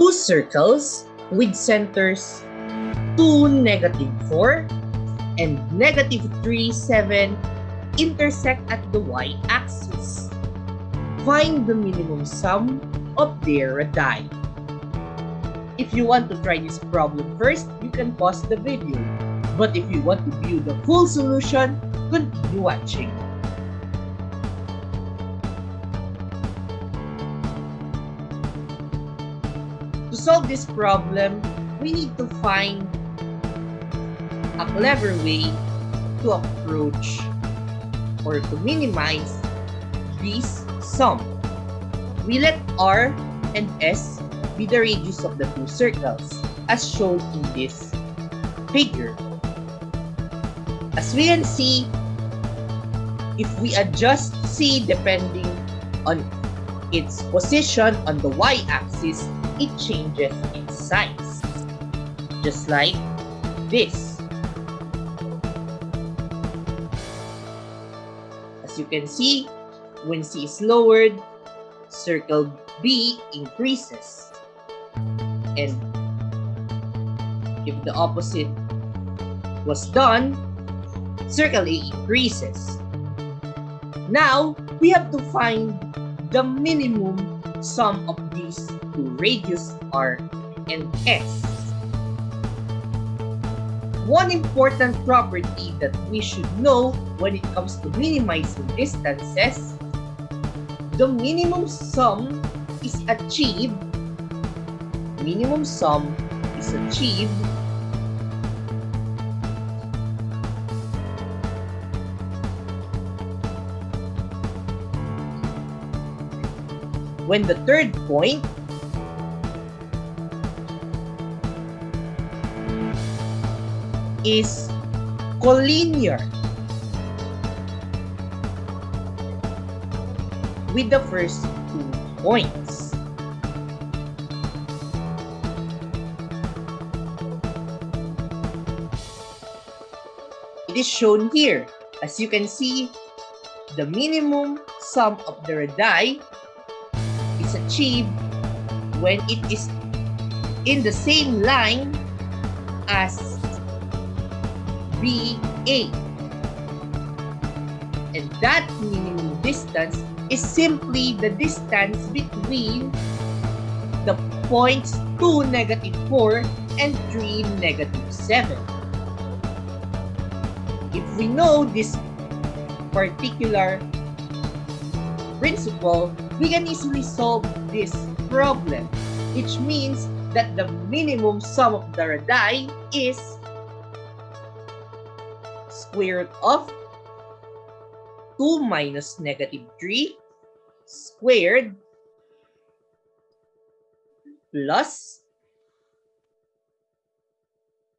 two circles with centers 2, negative 4, and negative 3, 7 intersect at the y-axis. Find the minimum sum of their radii. If you want to try this problem first, you can pause the video. But if you want to view the full solution, continue watching. To solve this problem, we need to find a clever way to approach or to minimize this sum. We let R and S be the radius of the two circles as shown in this figure. As we can see, if we adjust C depending on its position on the y-axis, it changes in size. Just like this. As you can see, when C is lowered, circle B increases. And if the opposite was done, circle A increases. Now, we have to find the minimum sum of these two radius R and S. One important property that we should know when it comes to minimizing distances, the minimum sum is achieved, minimum sum is achieved when the third point is collinear with the first two points. It is shown here. As you can see, the minimum sum of the radii is achieved when it is in the same line as BA. And that minimum distance is simply the distance between the points 2, negative 4 and 3, negative 7. If we know this particular principle, we can easily solve this problem, which means that the minimum sum of the radii is square root of 2 minus negative 3 squared plus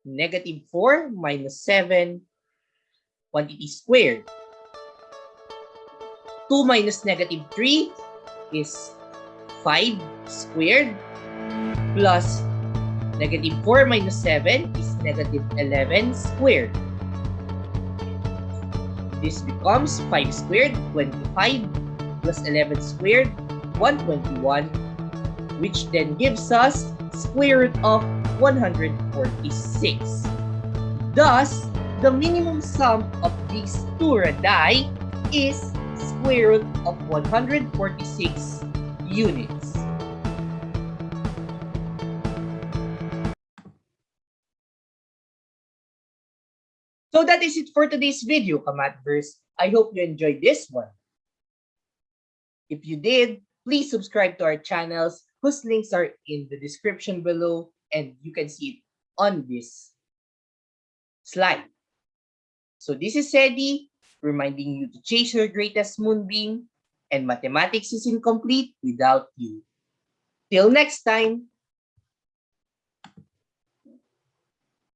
negative 4 minus 7 quantity squared. 2 minus negative 3 is 5 squared plus negative 4 minus 7 is negative 11 squared. This becomes 5 squared, 25 plus 11 squared, 121, which then gives us square root of 146. Thus, the minimum sum of these two radii is square root of 146 units. So that is it for today's video, Kamatverse. I hope you enjoyed this one. If you did, please subscribe to our channels whose links are in the description below and you can see it on this slide. So this is Sedi reminding you to chase your greatest moonbeam and mathematics is incomplete without you. Till next time.